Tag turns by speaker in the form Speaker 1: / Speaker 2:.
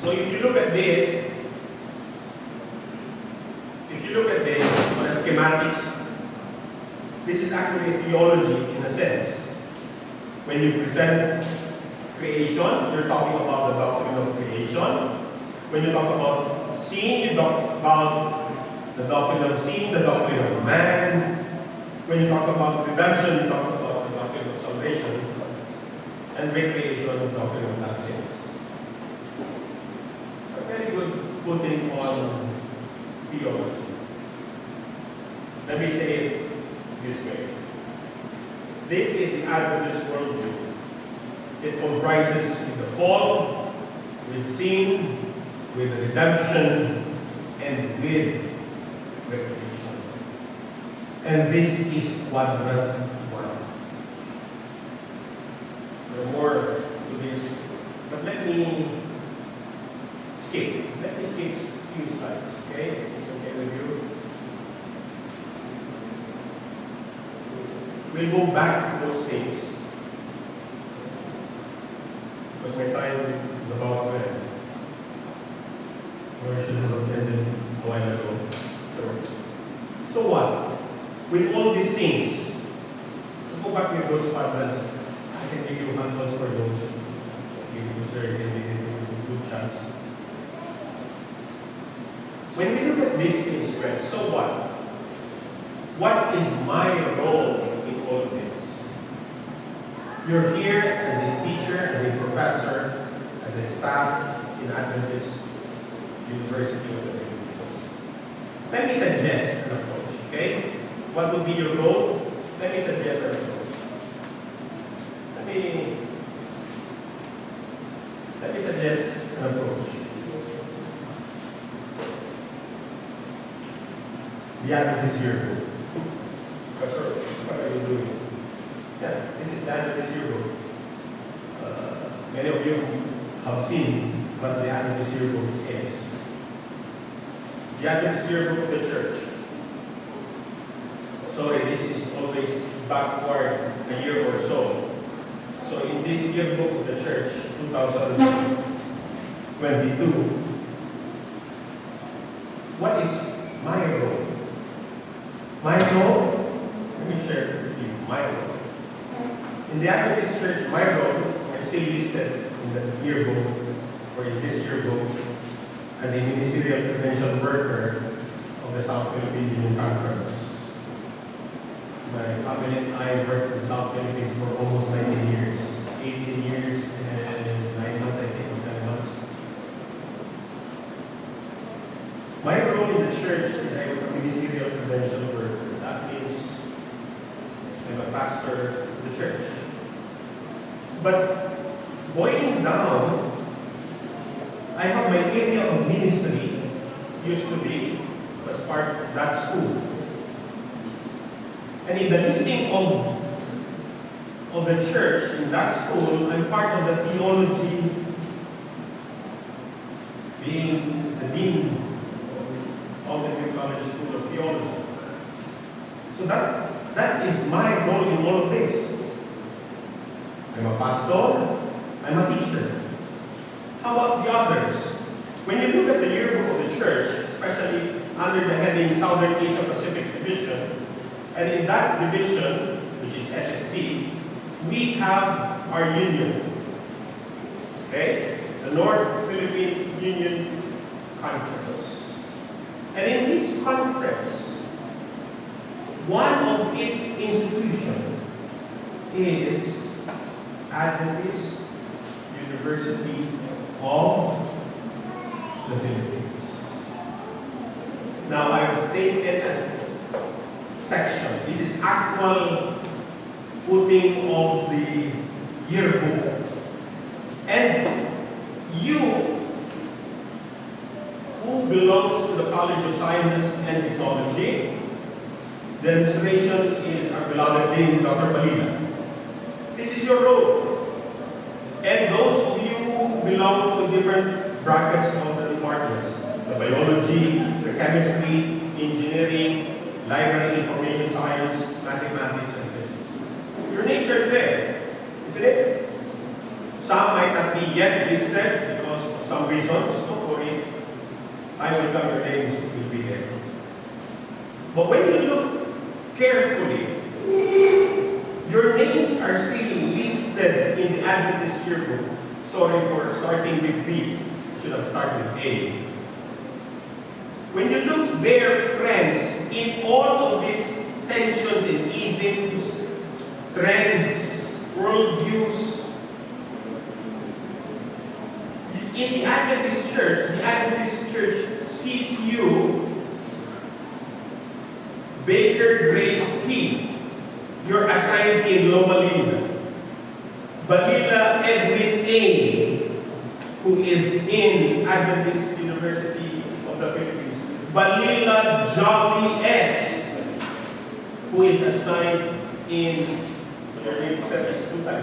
Speaker 1: So if you look at this, if you look at this on a schematics, this is actually theology in a sense. When you present creation, you're talking about the doctrine of creation. When you talk about sin, you talk about the doctrine of sin, the doctrine of man. When you talk about redemption, you talk about the doctrine of salvation. And recreation, the doctrine of footing on theology. Let me say it this way. This is the Adventist worldview. It comprises the fall, with sin, with redemption, and with recreation. And this is quadrant one. There are more to this, but let me skip. Let me skip a few slides, okay? It's okay with you? We'll go back to those things. Because my time is about to I should have ended a while ago. So, what? With all these things, so go back with those quadrants. I can give you handles for those. Give you, you a good chance. When we look at these things, friends, so what? What is my role all? You're here as a teacher, as a professor, as a staff in Adventist University of the Philippines. Let me suggest an approach, okay? What would be your role? Let me suggest an approach. Let me let me suggest an approach. The Adventist Yearbook. Professor, what are you doing? Yeah, the Yearbook. Uh, many of you have seen what the Adventist Yearbook is. The Adventist Yearbook of the church. Sorry, this is always backward a year or so. So in this yearbook of the church, 2022, what is my role? My role, let me share with you my role. In the Adventist Church, my role, I'm still listed in the yearbook, or in this yearbook, as a ministerial credential worker of the South Philippine Union Conference. My family and I worked in South Philippines for almost 19 years. 18 years and 9 months, I think, 10 months. My role in the church is I'm a ministerial credential worker. That means I'm a pastor of the church. But going down, I have my area of ministry used to be was part of that school. And in the listing of of the church in that school, I'm part of the theology, being the dean of the New College School of Theology. So that that is my role in all of this. I'm a pastor, I'm a teacher. How about the others? When you look at the yearbook of the church, especially under the heading Southern Asia Pacific Division, and in that division, which is SSD, we have our union. Okay? The North Philippine Union Conference. And in this conference, one of its institutions is Adventist University of the Philippines. Now I've taken as section. This is actual footing of the yearbook. And you, who belongs to the College of Sciences and Technology, the demonstration is our beloved Dean, Dr. Palina. This is your role. And those of you who belong to different brackets of the departments, the biology, the chemistry, engineering, library information science, mathematics, and physics. Your names are there, isn't it? Some might not be yet listed because of some reasons. will come, your names will be there. But when you look carefully, your names are still listed in the Adventist yearbook. Sorry for starting with B. Should have started with A. When you look there, friends, in all of these tensions and isms, trends, worldviews, in the Adventist church, the Adventist church sees you Baker Grace T. You're assigned in Loma Linda. Balila Edwin A. Who is in Adventist University of the Philippines. Balila Jolly S. Who is assigned in, your name two times.